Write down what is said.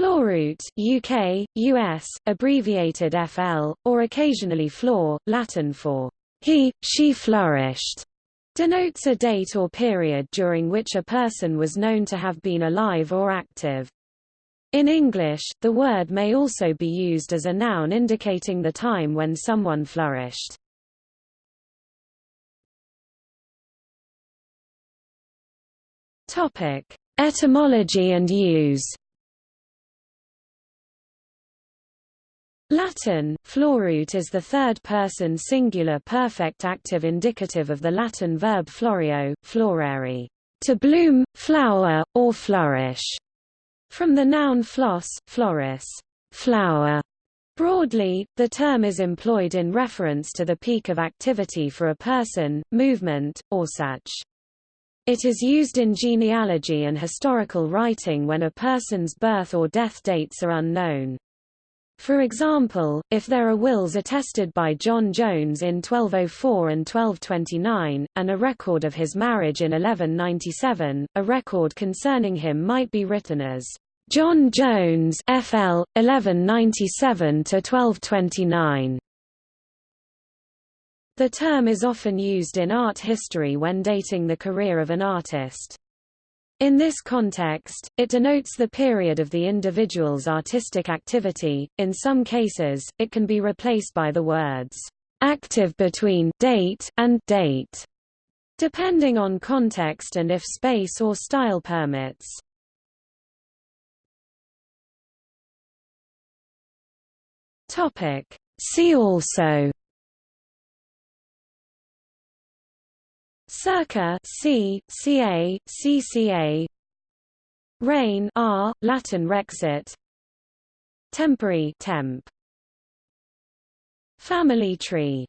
Floruit UK, US, abbreviated FL, or occasionally flor, Latin for he, she flourished, denotes a date or period during which a person was known to have been alive or active. In English, the word may also be used as a noun indicating the time when someone flourished. Topic: Etymology and use. Latin, floruit is the third-person singular perfect active indicative of the Latin verb floreo, florere, to bloom, flower, or flourish. From the noun flos, floris, flower. Broadly, the term is employed in reference to the peak of activity for a person, movement, or such. It is used in genealogy and historical writing when a person's birth or death dates are unknown. For example, if there are wills attested by John Jones in 1204 and 1229, and a record of his marriage in 1197, a record concerning him might be written as John Jones FL 1197 to 1229. The term is often used in art history when dating the career of an artist. In this context, it denotes the period of the individual's artistic activity. In some cases, it can be replaced by the words active between date and date, depending on context and if space or style permits. Topic: See also Circa C, CA, CCA Reign R, Latin rexit. Tempore temp. Family tree